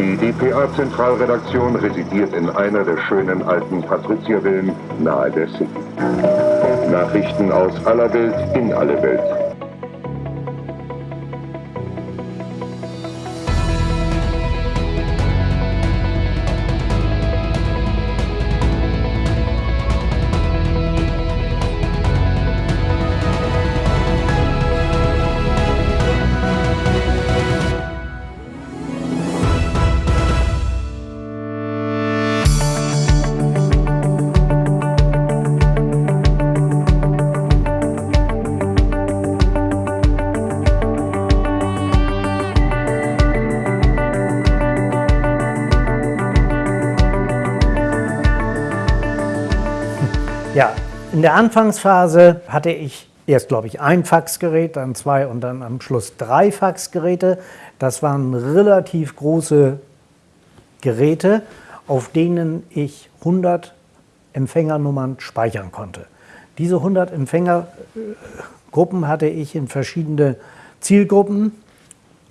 Die dpa-Zentralredaktion residiert in einer der schönen alten Patriziervillen nahe der City. Nachrichten aus aller Welt in alle Welt. Ja, in der Anfangsphase hatte ich erst, glaube ich, ein Faxgerät, dann zwei und dann am Schluss drei Faxgeräte. Das waren relativ große Geräte, auf denen ich 100 Empfängernummern speichern konnte. Diese 100 Empfängergruppen hatte ich in verschiedene Zielgruppen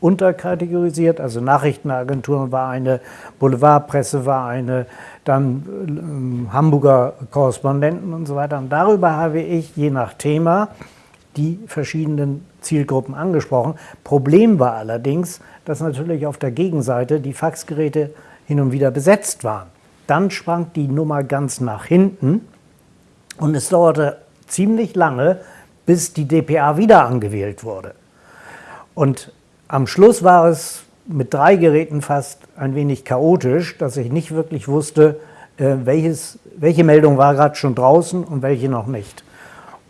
unterkategorisiert. Also Nachrichtenagenturen war eine, Boulevardpresse war eine, dann äh, Hamburger Korrespondenten und so weiter. Und darüber habe ich je nach Thema die verschiedenen Zielgruppen angesprochen. Problem war allerdings, dass natürlich auf der Gegenseite die Faxgeräte hin und wieder besetzt waren. Dann sprang die Nummer ganz nach hinten und es dauerte ziemlich lange, bis die DPA wieder angewählt wurde. Und am Schluss war es mit drei Geräten fast ein wenig chaotisch, dass ich nicht wirklich wusste, äh, welches, welche Meldung war gerade schon draußen und welche noch nicht.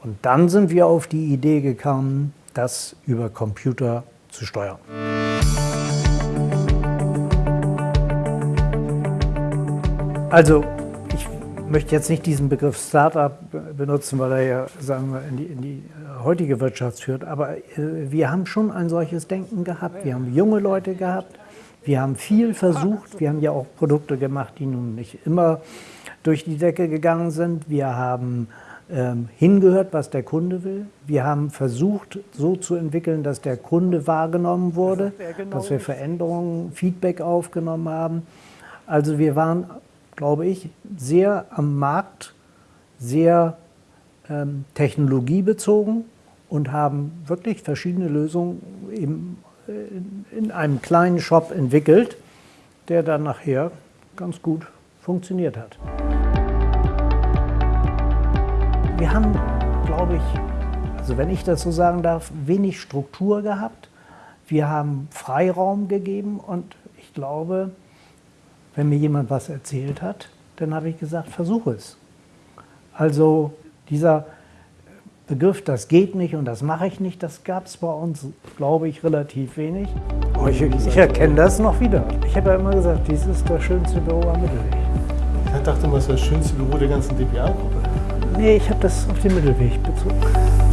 Und dann sind wir auf die Idee gekommen, das über Computer zu steuern. Also möchte jetzt nicht diesen Begriff Startup benutzen, weil er ja sagen wir, in, die, in die heutige Wirtschaft führt, aber äh, wir haben schon ein solches Denken gehabt. Wir haben junge Leute gehabt, wir haben viel versucht, wir haben ja auch Produkte gemacht, die nun nicht immer durch die Decke gegangen sind. Wir haben ähm, hingehört, was der Kunde will. Wir haben versucht, so zu entwickeln, dass der Kunde wahrgenommen wurde, genau dass wir Veränderungen, Feedback aufgenommen haben. Also wir waren glaube ich, sehr am Markt, sehr ähm, technologiebezogen und haben wirklich verschiedene Lösungen im, in, in einem kleinen Shop entwickelt, der dann nachher ganz gut funktioniert hat. Wir haben, glaube ich, also wenn ich das so sagen darf, wenig Struktur gehabt. Wir haben Freiraum gegeben und ich glaube, wenn mir jemand was erzählt hat, dann habe ich gesagt, versuche es. Also dieser Begriff, das geht nicht und das mache ich nicht, das gab es bei uns, glaube ich, relativ wenig. Oh, ich, ich, erkenne das noch wieder. Ich habe ja immer gesagt, dies ist das schönste Büro am Mittelweg. Ich dachte mal, das ist das schönste Büro der ganzen DPA-Gruppe. Nee, ich habe das auf den Mittelweg bezogen.